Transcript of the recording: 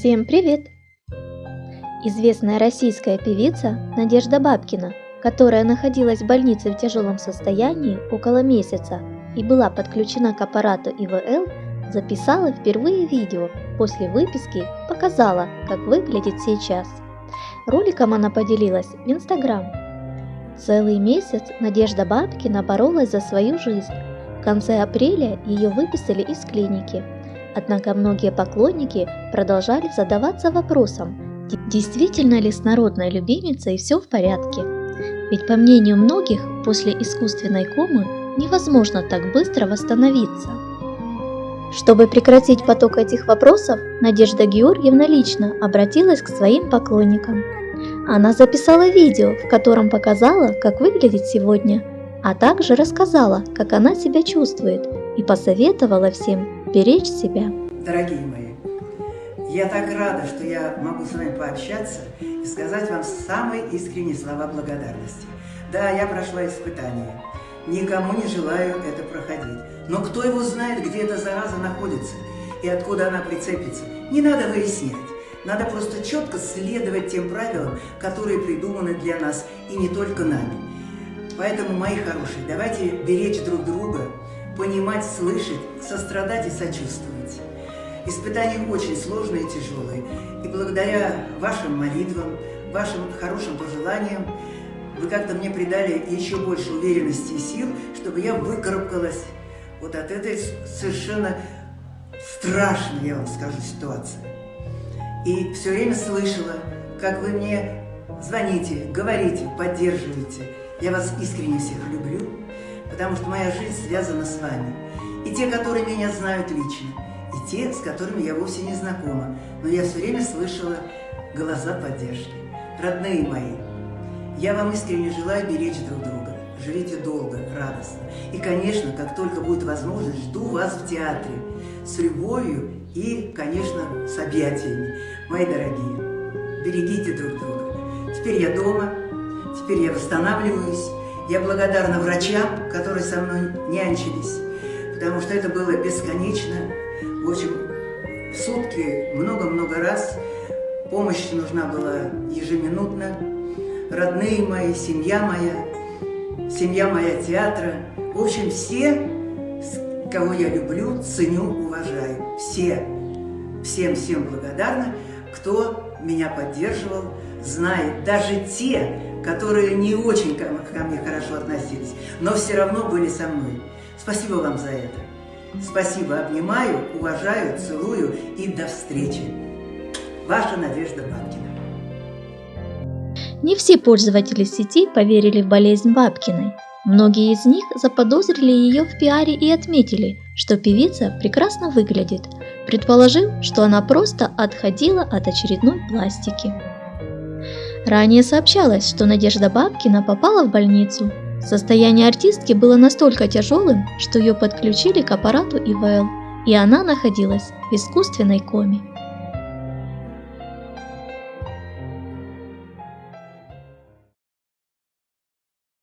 Всем привет! Известная российская певица Надежда Бабкина, которая находилась в больнице в тяжелом состоянии около месяца и была подключена к аппарату ИВЛ, записала впервые видео после выписки показала, как выглядит сейчас. Роликом она поделилась в Инстаграм. Целый месяц Надежда Бабкина боролась за свою жизнь. В конце апреля ее выписали из клиники – Однако многие поклонники продолжали задаваться вопросом, действительно ли с народной любимицей все в порядке. Ведь по мнению многих, после искусственной комы невозможно так быстро восстановиться. Чтобы прекратить поток этих вопросов, Надежда Георгиевна лично обратилась к своим поклонникам. Она записала видео, в котором показала, как выглядит сегодня, а также рассказала, как она себя чувствует и посоветовала всем беречь себя. Дорогие мои, я так рада, что я могу с вами пообщаться и сказать вам самые искренние слова благодарности. Да, я прошла испытание. Никому не желаю это проходить. Но кто его знает, где эта зараза находится и откуда она прицепится? Не надо выяснять. Надо просто четко следовать тем правилам, которые придуманы для нас и не только нами. Поэтому, мои хорошие, давайте беречь друг друга, понимать, слышать, сострадать и сочувствовать. Испытания очень сложные и тяжелые, и благодаря вашим молитвам, вашим хорошим пожеланиям, вы как-то мне придали еще больше уверенности и сил, чтобы я выкарабкалась вот от этой совершенно страшной, я вам скажу, ситуации. И все время слышала, как вы мне звоните, говорите, поддерживаете. Я вас искренне всех люблю потому что моя жизнь связана с вами. И те, которые меня знают лично, и те, с которыми я вовсе не знакома, но я все время слышала голоса поддержки. Родные мои, я вам искренне желаю беречь друг друга. Живите долго, радостно. И, конечно, как только будет возможность, жду вас в театре с любовью и, конечно, с объятиями. Мои дорогие, берегите друг друга. Теперь я дома, теперь я восстанавливаюсь, я благодарна врачам, которые со мной нянчились, потому что это было бесконечно. В общем, в сутки много-много раз помощь нужна была ежеминутно. Родные мои, семья моя, семья моя театра. В общем, все, кого я люблю, ценю, уважаю. Все, всем-всем благодарна, кто меня поддерживал, знает. Даже те, которые не очень ко, ко мне хорошо относились, но все равно были со мной. Спасибо вам за это. Спасибо, обнимаю, уважаю, целую и до встречи. Ваша Надежда Бабкина. Не все пользователи сети поверили в болезнь Бабкиной. Многие из них заподозрили ее в пиаре и отметили, что певица прекрасно выглядит, предположив, что она просто отходила от очередной пластики. Ранее сообщалось, что Надежда Бабкина попала в больницу. Состояние артистки было настолько тяжелым, что ее подключили к аппарату ИВЛ, и она находилась в искусственной коме.